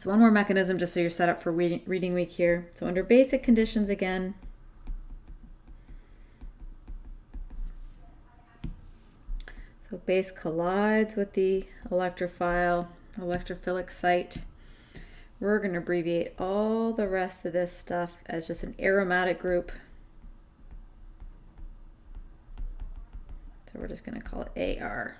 So one more mechanism just so you're set up for reading, week here. So under basic conditions again, so base collides with the electrophile, electrophilic site. We're going to abbreviate all the rest of this stuff as just an aromatic group. So we're just going to call it AR.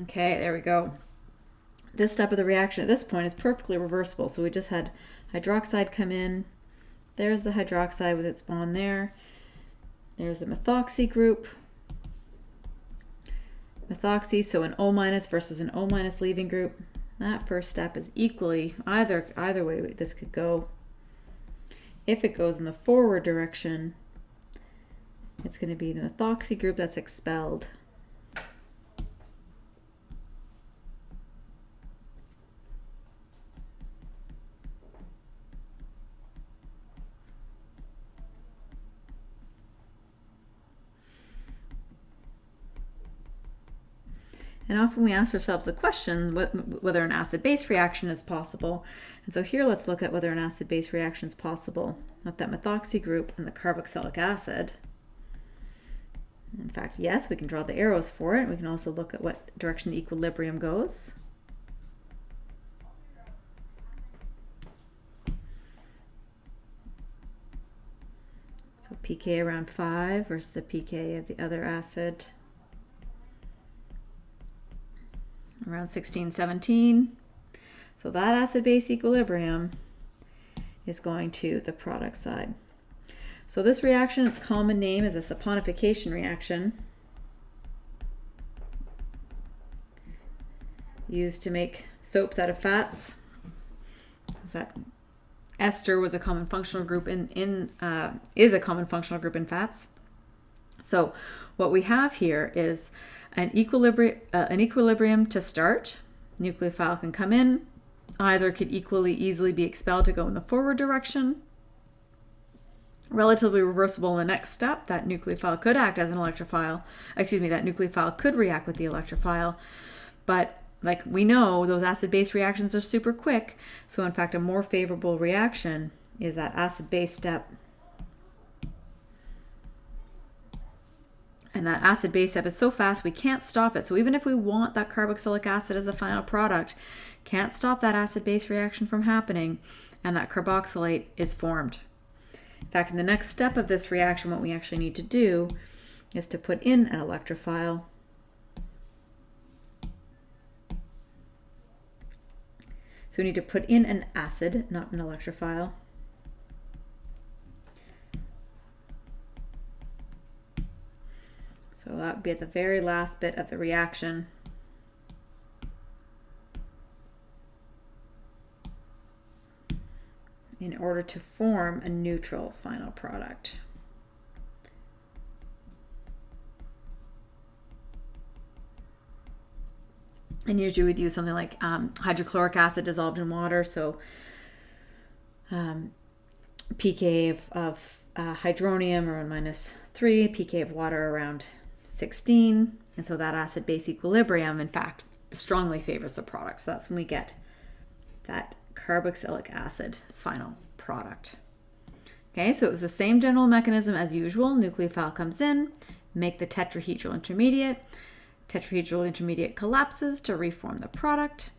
Okay, there we go. This step of the reaction at this point is perfectly reversible. So we just had hydroxide come in. There's the hydroxide with its bond there. There's the methoxy group. Methoxy, so an O minus versus an O minus leaving group. That first step is equally, either, either way this could go. If it goes in the forward direction, it's going to be the methoxy group that's expelled. And often we ask ourselves the question whether an acid-base reaction is possible. And so here let's look at whether an acid-base reaction is possible with that methoxy group and the carboxylic acid. In fact, yes, we can draw the arrows for it. We can also look at what direction the equilibrium goes. So pK around 5 versus the pK of the other acid around 16, 17. So that acid-base equilibrium is going to the product side. So this reaction, its common name is a saponification reaction used to make soaps out of fats. Is That ester was a common functional group in, in uh, is a common functional group in fats. So what we have here is an equilibrium, uh, an equilibrium to start. Nucleophile can come in. Either could equally easily be expelled to go in the forward direction. Relatively reversible in the next step, that nucleophile could act as an electrophile. Excuse me, that nucleophile could react with the electrophile. But like we know, those acid-base reactions are super quick. So in fact, a more favorable reaction is that acid-base step And that acid base step is so fast we can't stop it. So even if we want that carboxylic acid as the final product, can't stop that acid base reaction from happening and that carboxylate is formed. In fact, in the next step of this reaction, what we actually need to do is to put in an electrophile. So we need to put in an acid, not an electrophile. So that would be at the very last bit of the reaction. in order to form a neutral final product. And usually we'd use something like um, hydrochloric acid dissolved in water. So um, pK of, of uh, hydronium around minus 3, pK of water around 16. And so that acid base equilibrium, in fact, strongly favors the product. So that's when we get that carboxylic acid final product. Okay, so it was the same general mechanism as usual. Nucleophile comes in, make the tetrahedral intermediate. Tetrahedral intermediate collapses to reform the product.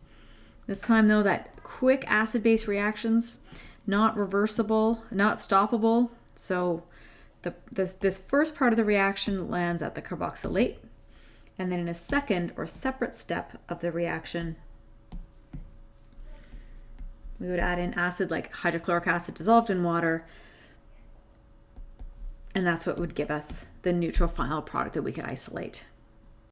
This time though, that quick acid-base reactions, not reversible, not stoppable. So the, this, this first part of the reaction lands at the carboxylate, and then in a second or separate step of the reaction, we would add in acid like hydrochloric acid dissolved in water, and that's what would give us the neutral final product that we could isolate.